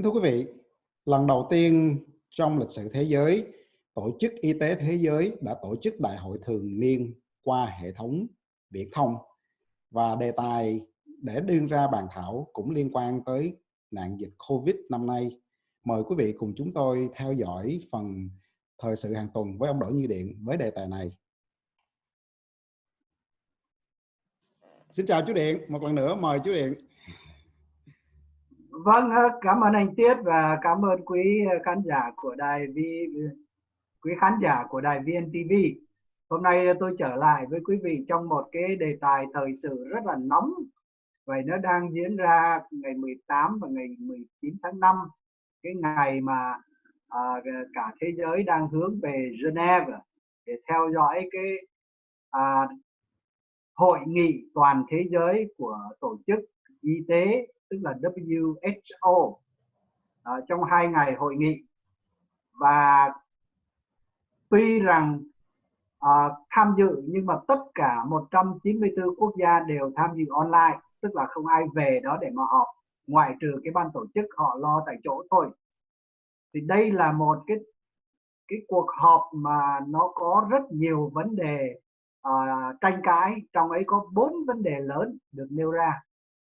Kính thưa quý vị, lần đầu tiên trong lịch sử thế giới, Tổ chức Y tế Thế giới đã tổ chức đại hội thường niên qua hệ thống viễn thông và đề tài để đưa ra bàn thảo cũng liên quan tới nạn dịch Covid năm nay. Mời quý vị cùng chúng tôi theo dõi phần thời sự hàng tuần với ông Đỗ Như Điện với đề tài này. Xin chào chú Điện, một lần nữa mời chú Điện. Vâng, ờ, cảm ơn anh Tiết và cảm ơn quý ờ, khán giả của đài V quý khán giả của đài VNTV. Hôm nay ờ, tôi trở lại với quý vị trong một cái đề tài thời sự rất là nóng. Vậy nó đang diễn ra ngày 18 và ngày 19 tháng 5, cái ngày mà à, cả thế giới đang hướng về Geneva để theo dõi cái à, hội nghị toàn thế giới của tổ chức y tế tức là WHO à, trong hai ngày hội nghị. Và tuy rằng à, tham dự nhưng mà tất cả 194 quốc gia đều tham dự online tức là không ai về đó để mà họp ngoại trừ cái ban tổ chức họ lo tại chỗ thôi. Thì đây là một cái cái cuộc họp mà nó có rất nhiều vấn đề uh, tranh cãi trong ấy có bốn vấn đề lớn được nêu ra.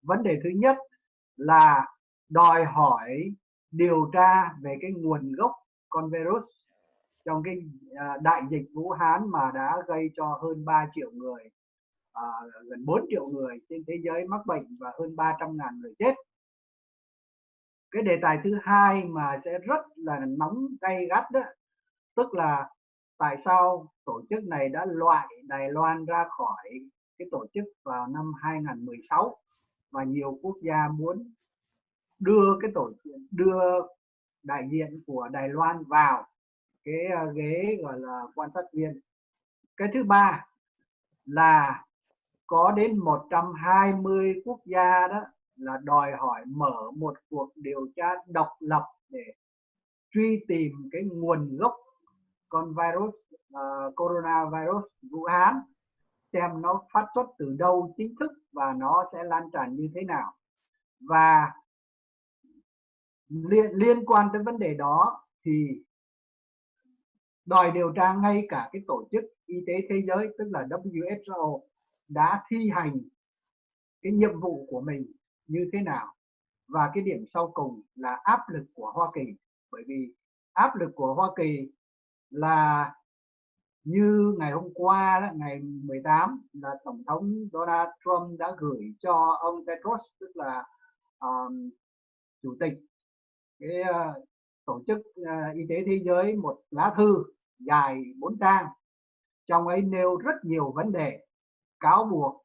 Vấn đề thứ nhất là đòi hỏi điều tra về cái nguồn gốc con virus trong cái à, đại dịch Vũ Hán mà đã gây cho hơn 3 triệu người à, gần 4 triệu người trên thế giới mắc bệnh và hơn 300 ngàn người chết. Cái đề tài thứ hai mà sẽ rất là nóng gay gắt đó tức là tại sao tổ chức này đã loại Đài Loan ra khỏi cái tổ chức vào năm 2016 và nhiều quốc gia muốn đưa cái tổ đưa đại diện của Đài Loan vào cái ờ, ghế gọi là quan sát viên. Cái thứ ba là có đến 120 quốc gia đó là đòi hỏi mở một cuộc điều tra độc lập để truy tìm cái nguồn gốc con virus uh, coronavirus Vũ Hán xem nó phát xuất từ đâu chính thức và nó sẽ lan tràn như thế nào. Và liên, liên quan tới vấn đề đó thì đòi điều tra ngay cả cái tổ chức y tế thế giới tức là WHO đã thi hành cái nhiệm vụ của mình như thế nào. Và cái điểm sau cùng là áp lực của Hoa Kỳ. Bởi vì áp lực của Hoa Kỳ là như ngày hôm qua đó, ngày 18 là tổng thống Donald Trump đã gửi cho ông Tedros tức là um, chủ tịch cái uh, tổ chức uh, y tế thế giới một lá thư dài bốn trang. Trong ấy nêu rất nhiều vấn đề cáo buộc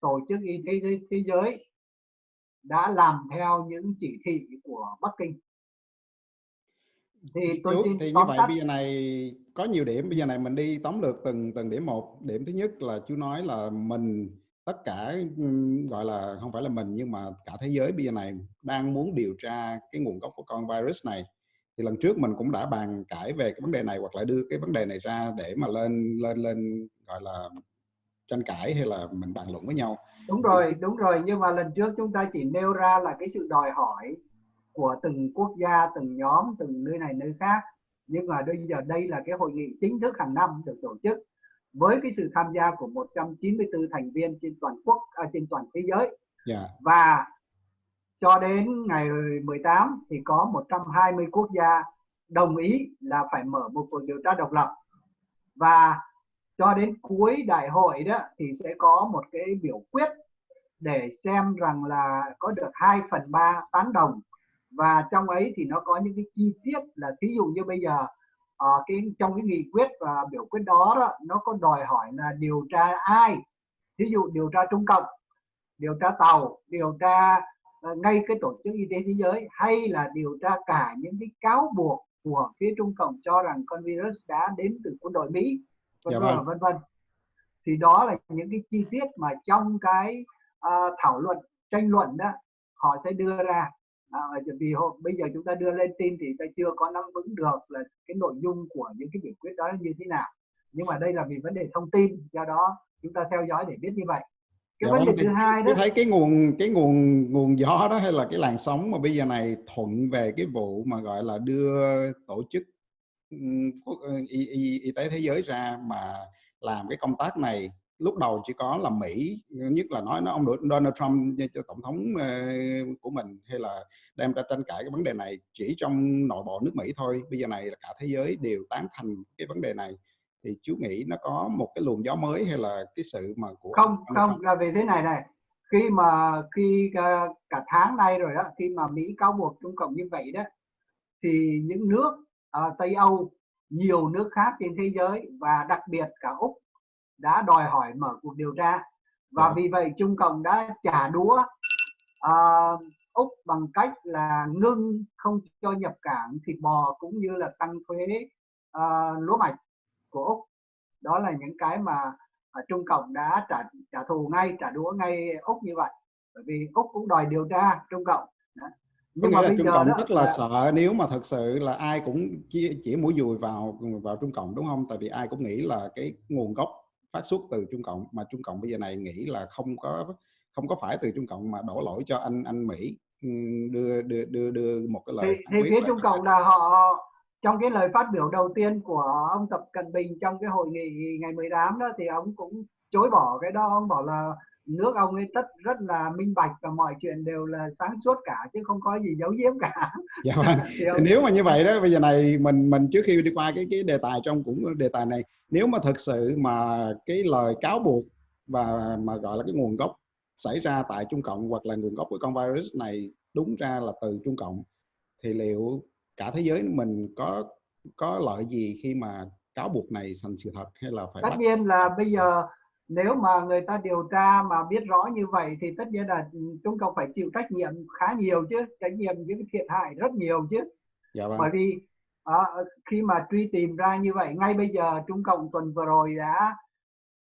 tổ chức y tế thế giới đã làm theo những chỉ thị của Bắc Kinh thì tôi xin thì như vậy tắt. bây giờ này có nhiều điểm. Bây giờ này mình đi tóm lược từng từng điểm một. Điểm thứ nhất là chú nói là mình tất cả gọi là không phải là mình nhưng mà cả thế giới bây giờ này đang muốn điều tra cái nguồn gốc của con virus này. Thì lần trước mình cũng đã bàn cãi về cái vấn đề này hoặc là đưa cái vấn đề này ra để mà lên lên lên gọi là tranh cãi hay là mình bàn luận với nhau. Đúng rồi đúng rồi. Nhưng mà lần trước chúng ta chỉ nêu ra là cái sự đòi hỏi của từng quốc gia từng nhóm từng nơi này nơi khác nhưng mà bây giờ đây là cái hội nghị chính thức hàng năm được tổ chức với cái sự tham gia của 194 thành viên trên toàn quốc à, trên toàn thế giới yeah. Dạ. và cho đến ngày 18 thì có 120 quốc gia đồng ý là phải mở một cuộc điều tra độc lập và cho đến cuối đại hội đó thì sẽ có một cái biểu quyết để xem rằng là có được 2 phần 3 tán đồng và trong ấy thì nó có những cái chi tiết là thí dụ như bây giờ uh, cái trong cái nghị quyết và biểu quyết đó, đó nó có đòi hỏi là điều tra ai? Thí dụ điều tra trung cộng điều tra tàu điều tra uh, ngay cái tổ chức y tế thế giới hay là điều tra cả những cái cáo buộc của phía trung cộng cho rằng con virus đã đến từ quân đội mỹ vân dạ vân vâng. vân vân. Thì đó là những cái chi tiết mà trong cái uh, thảo luận tranh luận đó họ sẽ đưa ra à, vì hôm bây giờ chúng ta đưa lên tin thì ta chưa có nắm vững được là cái nội dung của những cái biểu quyết đó như thế nào. Nhưng mà đây là vì vấn đề thông tin do đó chúng ta theo dõi để biết như vậy. Cái dạ vấn đề vâng, thứ hai đó thấy cái nguồn cái nguồn nguồn gió đó hay là cái làn sóng mà bây giờ này thuận về cái vụ mà gọi là đưa tổ chức y, y, y tế thế giới ra mà làm cái công tác này lúc đầu chỉ có là Mỹ nhất là nói nó ông Donald Trump cho tổng thống của mình hay là đem ra tranh cãi cái vấn đề này chỉ trong nội bộ nước Mỹ thôi. Bây giờ này là cả thế giới đều tán thành cái vấn đề này. Thì chú nghĩ nó có một cái luồng gió mới hay là cái sự mà của không không là về thế này này khi mà khi cả, cả tháng nay rồi đó khi mà Mỹ cáo buộc Trung Cộng như vậy đó thì những nước uh, Tây Âu nhiều nước khác trên thế giới và đặc biệt cả Úc đã đòi hỏi mở cuộc điều tra và ừ. vì vậy Trung Cộng đã trả đũa uh, Úc bằng cách là ngưng không cho nhập cảng thịt bò cũng như là tăng thuế uh, lúa mạch của Úc đó là những cái mà uh, Trung Cộng đã trả trả thù ngay trả đũa ngay Úc như vậy bởi vì Úc cũng đòi điều tra Trung Cộng đó. nhưng mà bây Trung giờ Cộng đó, rất là, là sợ nếu mà thật sự là ai cũng chỉ, chỉ mũi dùi vào vào Trung Cộng đúng không? Tại vì ai cũng nghĩ là cái nguồn gốc phát xuất từ Trung Cộng mà Trung Cộng bây giờ này nghĩ là không có không có phải từ Trung Cộng mà đổ lỗi cho anh anh Mỹ. Đưa đưa đưa đưa một cái lời thì, thì phía Trung Cộng là họ trong cái lời phát biểu đầu tiên của ông Tập Cận Bình trong cái hội nghị ngày 18 đó thì ông cũng chối bỏ cái đó. Ông bảo là nước ông ấy tất rất là minh bạch và mọi chuyện đều là sáng suốt cả chứ không có gì giấu giếm cả. Dạ vâng. ông... Nếu mà như vậy đó bây giờ này mình mình trước khi đi qua cái cái đề tài trong cũng đề tài này nếu mà thật sự mà cái lời cáo buộc và mà gọi là cái nguồn gốc xảy ra tại Trung Cộng hoặc là nguồn gốc của con virus này đúng ra là từ Trung Cộng thì liệu cả thế giới mình có có lợi gì khi mà cáo buộc này thành sự thật hay là phải tất bắt... nhiên là bây giờ nếu mà người ta điều tra mà biết rõ như vậy thì tất nhiên là Trung Cộng phải chịu trách nhiệm khá nhiều chứ trách nhiệm những thiệt hại rất nhiều chứ dạ vâng. bởi vì à, khi mà truy tìm ra như vậy ngay bây giờ Trung Cộng tuần vừa rồi đã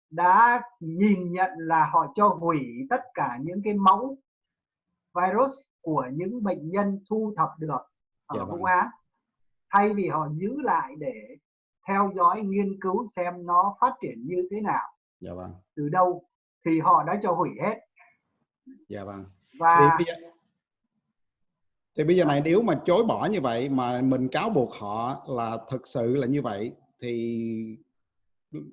đã nhìn nhận là họ cho hủy tất cả những cái mẫu virus của những bệnh nhân thu thập được ở dạ Vũ vâng. Á thay vì họ giữ lại để theo dõi nghiên cứu xem nó phát triển như thế nào dạ vâng. từ đâu thì họ đã cho hủy hết dạ vâng và thì bây giờ, thì bây giờ này nếu mà chối bỏ như vậy mà mình cáo buộc họ là thực sự là như vậy thì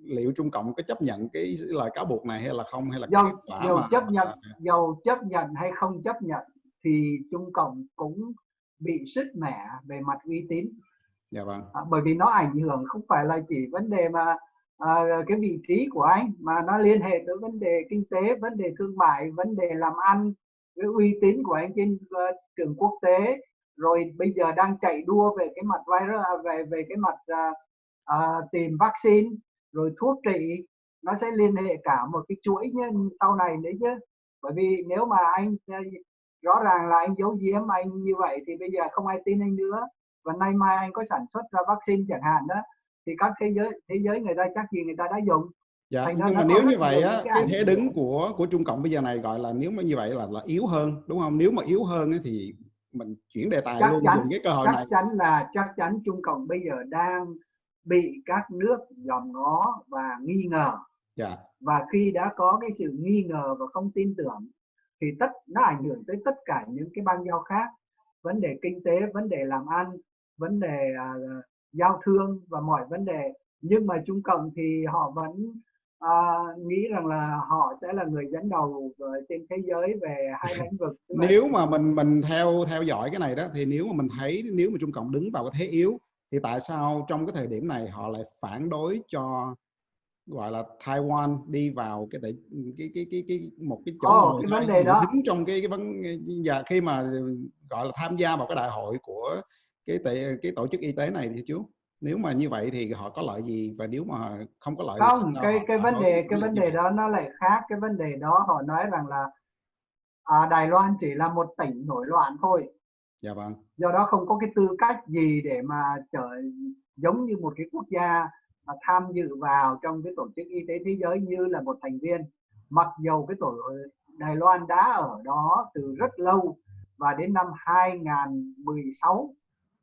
liệu Trung Cộng có chấp nhận cái lời cáo buộc này hay là không hay là dầu, dầu mà... chấp nhận dầu chấp nhận hay không chấp nhận thì Trung Cộng cũng bị sứt mẻ về mặt uy tín dạ vâng. à, bởi vì nó ảnh hưởng không phải là chỉ vấn đề mà à, cái vị trí của anh mà nó liên hệ tới vấn đề kinh tế vấn đề thương mại vấn đề làm ăn cái uy tín của anh trên uh, trường quốc tế. Rồi bây giờ đang chạy đua về cái mặt virus à, về về cái mặt uh, uh, tìm vaccine rồi thuốc trị nó sẽ liên hệ cả một cái chuỗi nhân sau này nữa chứ. Bởi vì nếu mà anh rõ ràng là anh giấu giếm anh như vậy thì bây giờ không ai tin anh nữa. Và nay mai anh có sản xuất ra vaccine chẳng hạn đó thì các thế giới thế giới người ta chắc gì người ta đã dùng. Dạ Thành nhưng mà nếu như vậy á cái thế đứng của của Trung Cộng bây giờ này gọi là nếu mà như vậy là là yếu hơn đúng không? Nếu mà yếu hơn ấy, thì mình chuyển đề tài chắc luôn chắn, dùng cái cơ hội chắc này. chắc chắn là chắc chắn Trung Cộng bây giờ đang bị các nước dòm ngó và nghi ngờ. Dạ. và khi đã có cái sự nghi ngờ và không tin tưởng thì tất nó ảnh hưởng tới tất cả những cái bang giao khác. Vấn đề kinh tế vấn đề làm ăn vấn đề uh, giao thương và mọi vấn đề. Nhưng mà Trung Cộng thì họ vẫn uh, nghĩ rằng là họ sẽ là người dẫn đầu trên thế giới về hai lĩnh vực. Nếu mà mình mình theo theo dõi cái này đó thì nếu mà mình thấy nếu mà Trung Cộng đứng vào cái thế yếu thì tại sao trong cái thời điểm này họ lại phản đối cho gọi là Taiwan đi vào cái cái cái cái cái, cái một cái chỗ oh, cái vấn đề đó. đứng trong cái cái vấn và khi mà gọi là tham gia vào cái đại hội của cái cái tổ chức y tế này thì chú nếu mà như vậy thì họ có lợi gì? Và nếu mà không có lợi không cái cái vấn đề cái vấn đề đó nó lại khác. Cái vấn đề đó họ nói rằng là à, Đài Loan chỉ là một tỉnh nổi loạn thôi. Dạ vâng. Do đó không có cái tư cách gì để mà trở giống như một cái quốc gia mà tham dự vào trong cái tổ chức y tế thế giới như là một thành viên. Mặc dầu cái tổ Đài Loan đã ở đó từ rất lâu và đến năm 2016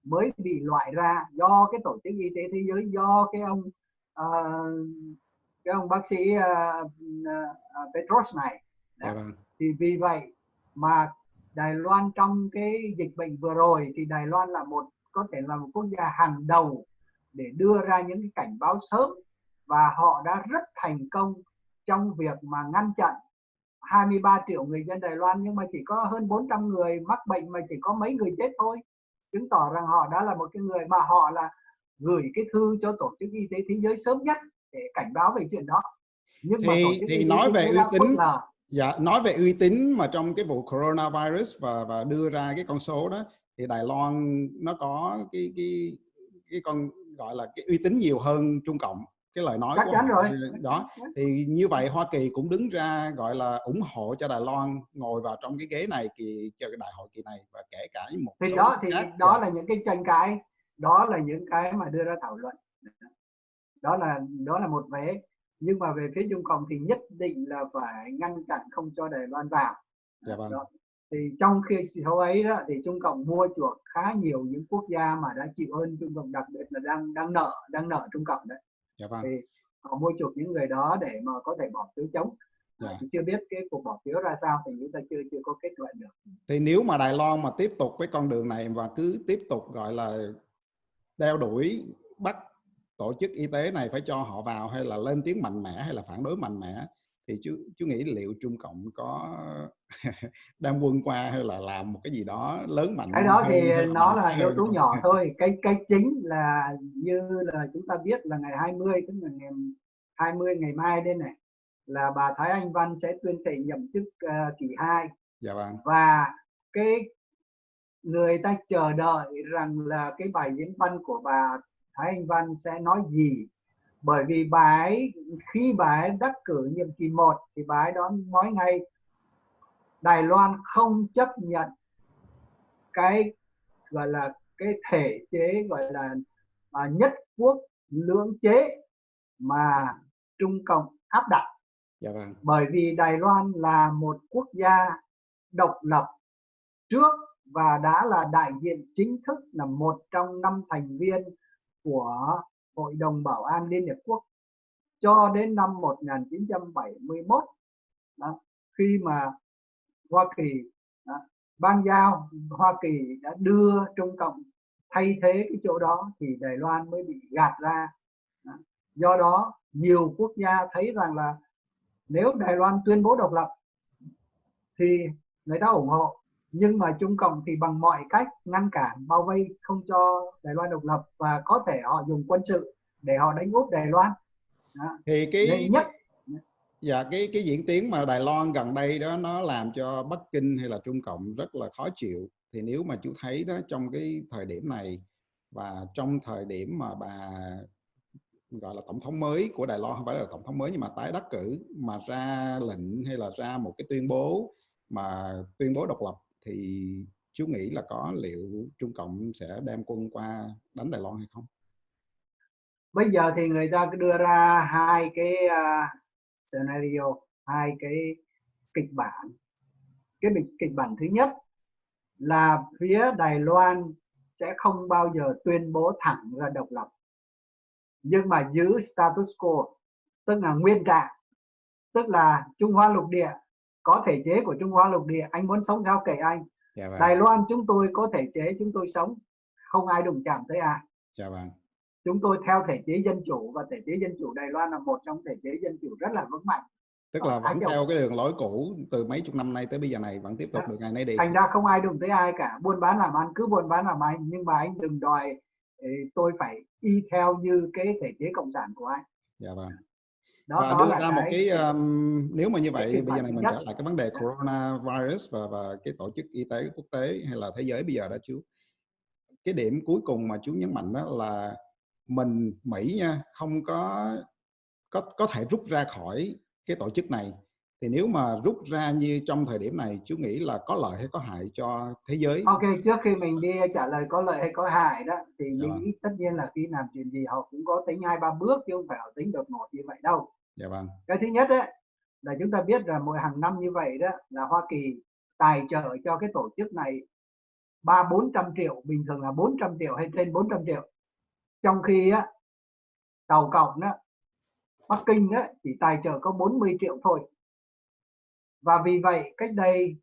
mới bị loại ra do cái tổ chức y tế thế giới do cái ông uh, cái ông bác sĩ uh, uh, Petros này. Dạ vâng. thì vì vậy mà Đài Loan trong cái dịch bệnh vừa rồi thì Đài Loan là một có thể là một quốc gia hàng đầu để đưa ra những cái cảnh báo sớm và họ đã rất thành công trong việc mà ngăn chặn 23 triệu người dân Đài Loan nhưng mà chỉ có hơn 400 người mắc bệnh mà chỉ có mấy người chết thôi chứng tỏ rằng họ đã là một cái người mà họ là gửi cái thư cho tổ chức y tế thế giới sớm nhất để cảnh báo về chuyện đó. Nhưng thì, mà tổ chức thì nói về uy tín là dạ nói về uy tín mà trong cái vụ coronavirus và và đưa ra cái con số đó thì Đài Loan nó có cái cái cái con gọi là cái uy tín nhiều hơn Trung Cộng cái lời nói Chắc của chắn họ rồi. đó thì như vậy Hoa Kỳ cũng đứng ra gọi là ủng hộ cho Đài Loan ngồi vào trong cái ghế này kỳ cho cái đại hội kỳ này và kể cả một thì số đó thì khác. đó là những cái tranh cãi đó là những cái mà đưa ra thảo luận đó là đó là một vế nhưng mà về phía Trung Cộng thì nhất định là phải ngăn chặn không cho Đài Loan vào dạ vâng. đó. thì trong khi số ấy đó thì Trung Cộng mua chuộc khá nhiều những quốc gia mà đã chịu ơn Trung Cộng đặc biệt là đang đang nợ đang nợ Trung Cộng đấy dạ vâng. thì họ mua chuộc những người đó để mà có thể bỏ phiếu chống dạ. chưa biết cái cuộc bỏ phiếu ra sao thì chúng ta chưa chưa có kết luận được thì nếu mà Đài Loan mà tiếp tục với con đường này và cứ tiếp tục gọi là đeo đuổi bắt tổ chức y tế này phải cho họ vào hay là lên tiếng mạnh mẽ hay là phản đối mạnh mẽ thì chú chú nghĩ liệu Trung Cộng có đem quân qua hay là làm một cái gì đó lớn mạnh cái đó thì nó là yếu tố nhỏ thôi. Cái cái chính là như là chúng ta biết là ngày 20 tức là ngày 20 ngày mai đây này là bà Thái Anh Văn sẽ tuyên thệ nhậm chức uh, kỳ 2 dạ vâng. và cái người ta chờ đợi rằng là cái bài diễn văn của bà Thái Anh Văn sẽ nói gì bởi vì bà ấy khi bà ấy đắc cử nhiệm kỳ 1 thì bà ấy đó nói ngay Đài Loan không chấp nhận cái gọi là cái thể chế gọi là à, nhất quốc lưỡng chế mà Trung Cộng áp đặt. Dạ vâng. Bởi vì Đài Loan là một quốc gia độc lập trước và đã là đại diện chính thức là một trong năm thành viên của Hội đồng Bảo an Liên Hiệp Quốc cho đến năm 1971 đó, khi mà Hoa Kỳ đó, ban giao Hoa Kỳ đã đưa Trung Cộng thay thế cái chỗ đó thì Đài Loan mới bị gạt ra đó. do đó nhiều quốc gia thấy rằng là nếu Đài Loan tuyên bố độc lập thì người ta ủng hộ nhưng mà Trung Cộng thì bằng mọi cách ngăn cản bao vây không cho Đài Loan độc lập và có thể họ dùng quân sự để họ đánh úp Đài Loan. Đó. thì cái nhất. Dạ cái cái diễn tiến mà Đài Loan gần đây đó nó làm cho Bắc Kinh hay là Trung Cộng rất là khó chịu. Thì nếu mà chú thấy đó trong cái thời điểm này và trong thời điểm mà bà gọi là tổng thống mới của Đài Loan không phải là tổng thống mới nhưng mà tái đắc cử mà ra lệnh hay là ra một cái tuyên bố mà tuyên bố độc lập thì chú nghĩ là có liệu Trung Cộng sẽ đem quân qua đánh Đài Loan hay không? Bây giờ thì người ta đưa ra hai cái uh, scenario, hai cái kịch bản. Cái kịch bản thứ nhất là phía Đài Loan sẽ không bao giờ tuyên bố thẳng ra độc lập nhưng mà giữ status quo tức là nguyên trạng tức là Trung Hoa lục địa có thể chế của Trung Hoa lục địa anh muốn sống sao kể anh. Dạ vâng. Đài Loan chúng tôi có thể chế chúng tôi sống. Không ai đụng chạm tới ai. Dạ vâng. chúng tôi theo thể chế dân chủ và thể chế dân chủ Đài Loan là một trong thể chế dân chủ rất là vững mạnh. Tức là vẫn theo cái đường lối cũ từ mấy chục năm nay tới bây giờ này vẫn tiếp tục được ngày nay đi. Thành ra không ai đụng tới ai cả. Buôn bán làm ăn cứ buôn bán làm ăn. Nhưng mà anh đừng đòi tôi phải y theo như cái thể chế cộng sản của anh. Dạ vâng đó, và đó đưa ra một cái um, nếu mà như vậy bây giờ này mình trở lại cái vấn đề coronavirus và và cái tổ chức y tế quốc tế hay là thế giới bây giờ đó chú. Cái điểm cuối cùng mà chú nhấn mạnh đó là mình Mỹ nha không có có có thể rút ra khỏi cái tổ chức này thì nếu mà rút ra như trong thời điểm này chú nghĩ là có lợi hay có hại cho thế giới ok trước khi mình đi trả lời có lợi hay có hại đó thì dạ. Mỹ vâng. tất nhiên là khi làm chuyện gì họ cũng có tính hai ba bước chứ không phải họ tính đột ngột như vậy đâu dạ vâng cái thứ nhất đấy là chúng ta biết là mỗi hàng năm như vậy đó là Hoa Kỳ tài trợ cho cái tổ chức này ba bốn trăm triệu bình thường là 400 triệu hay trên 400 triệu trong khi á tàu cộng đó Bắc Kinh đó chỉ tài trợ có 40 triệu thôi và vì vậy cách đây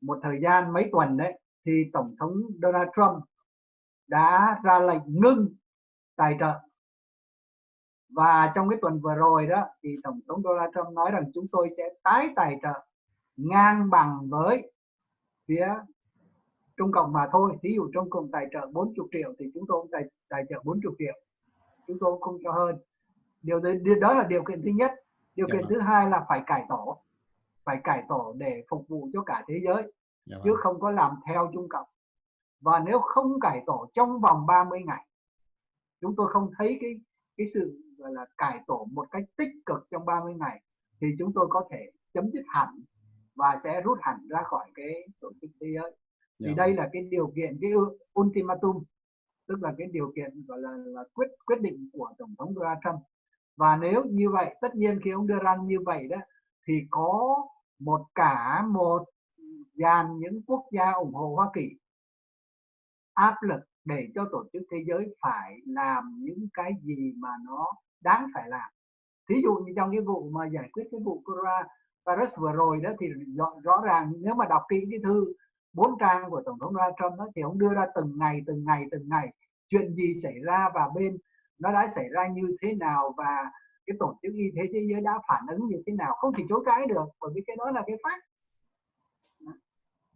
một thời gian mấy tuần đấy thì tổng thống Donald Trump đã ra lệnh ngưng tài trợ. Và trong cái tuần vừa rồi đó thì tổng thống Donald Trump nói rằng chúng tôi sẽ tái tài trợ ngang bằng với phía Trung Cộng mà thôi. Ví dụ Trung Cộng tài trợ 40 triệu thì chúng tôi cũng tài, tài trợ 40 triệu. Chúng tôi không cho hơn. Điều đó là điều kiện thứ nhất điều kiện thứ hai là phải cải tổ phải cải tổ để phục vụ cho cả thế giới dạ chứ vâng. không có làm theo Trung Cộng và nếu không cải tổ trong vòng 30 ngày chúng tôi không thấy cái cái sự gọi là cải tổ một cách tích cực trong 30 ngày thì chúng tôi có thể chấm dứt hẳn và sẽ rút hẳn ra khỏi cái tổ chức thế giới thì yeah. Dạ đây vâng. là cái điều kiện cái ultimatum tức là cái điều kiện gọi là, là quyết quyết định của tổng thống Donald Trump và nếu như vậy tất nhiên khi ông đưa ra như vậy đó thì có một cả một dàn những quốc gia ủng hộ Hoa Kỳ áp lực để cho tổ chức thế giới phải làm những cái gì mà nó đáng phải làm. Thí dụ như trong cái vụ mà giải quyết cái vụ corona virus vừa rồi đó thì rõ, rõ ràng nếu mà đọc kỹ cái thư bốn trang của tổng thống Donald Trump đó, thì ông đưa ra từng ngày từng ngày từng ngày chuyện gì xảy ra và bên nó đã xảy ra như thế nào và cái tổ chức y tế thế giới đã phản ứng như thế nào? Không thể chối cãi được, bởi vì cái đó là cái phát.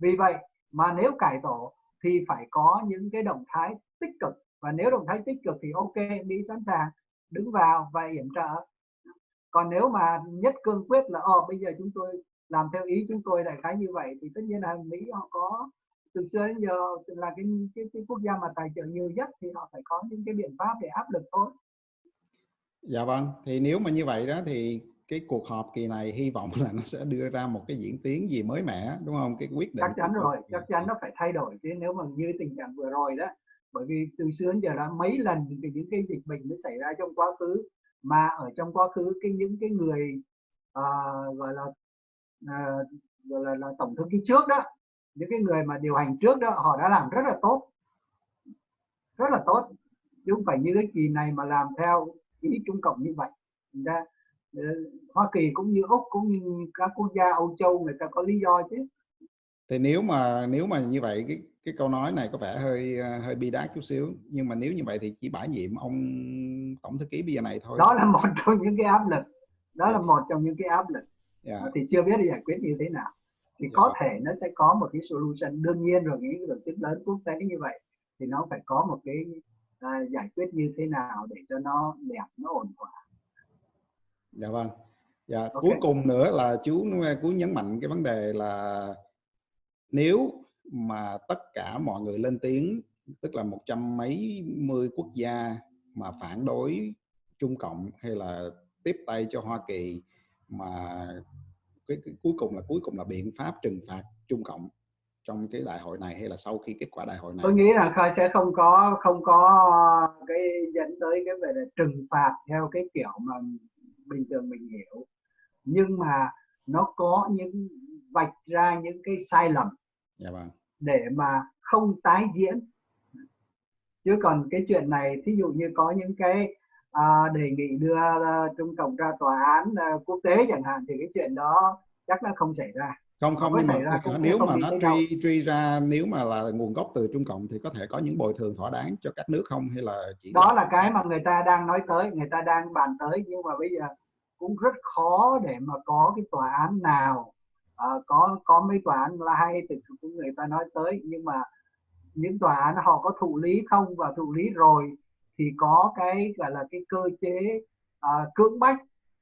Vì vậy mà nếu cải tổ thì phải có những cái động thái tích cực. Và nếu động thái tích cực thì ok, mỹ sẵn sàng đứng vào và yểm trợ. Còn nếu mà nhất cương quyết là ờ bây giờ chúng tôi làm theo ý chúng tôi đại khái như vậy, thì tất nhiên là mỹ họ có từ xưa đến giờ là cái, cái, cái quốc gia mà tài trợ nhiều nhất thì họ phải có những cái biện pháp để áp lực thôi. Dạ vâng thì nếu mà như vậy đó thì cái cuộc họp kỳ này hy vọng là nó sẽ đưa ra một cái diễn tiến gì mới mẻ đúng không? Cái quyết định chắc chắn rồi chắc chắn nó phải thay đổi chứ nếu mà như tình trạng vừa rồi đó bởi vì từ xưa đến giờ đã mấy lần thì những cái dịch bệnh nó xảy ra trong quá khứ mà ở trong quá khứ cái những cái người uh, gọi là uh, gọi là, là tổng thư ký trước đó những cái người mà điều hành trước đó họ đã làm rất là tốt. Rất là tốt. Chứ không phải như cái kỳ này mà làm theo ý trung cộng như vậy. Ờ, Hoa Kỳ cũng như Úc cũng như các quốc gia Âu Châu người ta có lý do chứ. Thì nếu mà nếu mà như vậy cái cái câu nói này có vẻ hơi ờ, hơi bi đát chút xíu. Nhưng mà nếu như vậy thì chỉ bãi nhiệm ông tổng thư ký bây giờ này thôi. Đó là một trong những cái áp lực. Đó là dạ. một trong những cái áp lực. Yeah. Dạ. thì chưa biết giải quyết như thế nào thì yeah. có dạ. thể nó sẽ có một cái solution đương nhiên rồi những tổ chức lớn quốc tế như vậy thì nó phải có một cái uh, giải quyết như thế nào để cho nó đẹp nó ổn thỏa dạ vâng dạ okay. cuối cùng nữa là chú chú nhấn mạnh cái vấn đề là nếu mà tất cả mọi người lên tiếng tức là một trăm mấy mươi quốc gia mà phản đối Trung Cộng hay là tiếp tay cho Hoa Kỳ mà cái, cái cuối cùng là cuối cùng là biện pháp trừng phạt Trung Cộng trong cái đại hội này hay là sau khi kết quả đại hội này? Tôi nghĩ là khai sẽ không có không có cái dẫn tới cái về là trừng phạt theo cái kiểu mà bình thường mình hiểu. Nhưng mà nó có những vạch ra những cái sai lầm dạ vâng. để mà không tái diễn. Chứ còn cái chuyện này thí dụ như có những cái à, đề nghị đưa uh, Trung Cộng ra tòa án uh, quốc tế chẳng hạn thì cái chuyện đó chắc nó không xảy ra. Không không nhưng mà nếu mà nó truy truy ra nếu mà là nguồn gốc từ Trung Cộng thì có thể có những bồi thường thỏa đáng cho các nước không hay là chỉ đó là cái mà người ta đang nói tới người ta đang bàn tới nhưng mà bây giờ cũng rất khó để mà có cái tòa án nào uh, có có mấy tòa án là hay thì cũng người ta nói tới nhưng mà những tòa án họ có thụ lý không? Và thụ lý rồi thì có cái gọi là cái cơ chế uh, cưỡng bách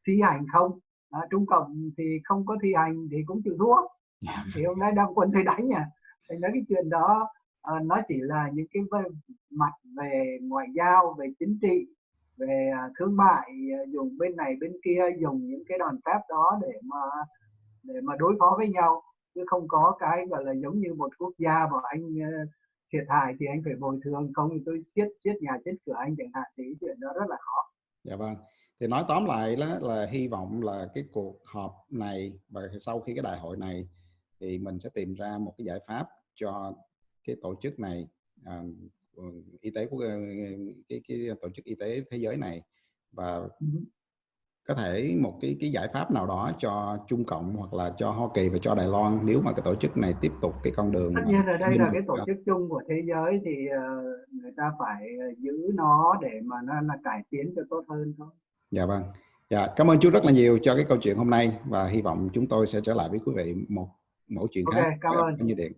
thi hành không? À, trung cộng thì không có thi hành thì cũng chịu thua. Dạ. thì hôm nay đang quân thấy đánh thì nói cái chuyện đó uh, nó chỉ là những cái mặt về ngoại giao về chính trị về uh, thương mại dùng bên này bên kia dùng những cái đòn phép đó để mà để mà đối phó với nhau. Chứ không có cái gọi là giống như một quốc gia mà anh thiệt hại thì anh phải bồi thường không thì tôi siết siết nhà chết cửa anh chẳng hạn thì chuyện đó rất là khó. Dạ vâng. Thì nói tóm lại đó là hy vọng là cái cuộc họp này và sau khi cái đại hội này thì mình sẽ tìm ra một cái giải pháp cho cái tổ chức này à, y tế của cái, cái tổ chức y tế thế giới này và có thể một cái cái giải pháp nào đó cho Trung Cộng hoặc là cho Hoa Kỳ và cho Đài Loan nếu mà cái tổ chức này tiếp tục cái con đường tất nhiên là đây là cái tổ chức chung của thế giới thì uh, người ta phải giữ nó để mà nó là cải tiến cho tốt hơn thôi. Dạ vâng. Dạ cảm ơn chú rất là nhiều cho cái câu chuyện hôm nay và hy vọng chúng tôi sẽ trở lại với quý vị một mẫu chuyện okay, khác cảm ơn. như điện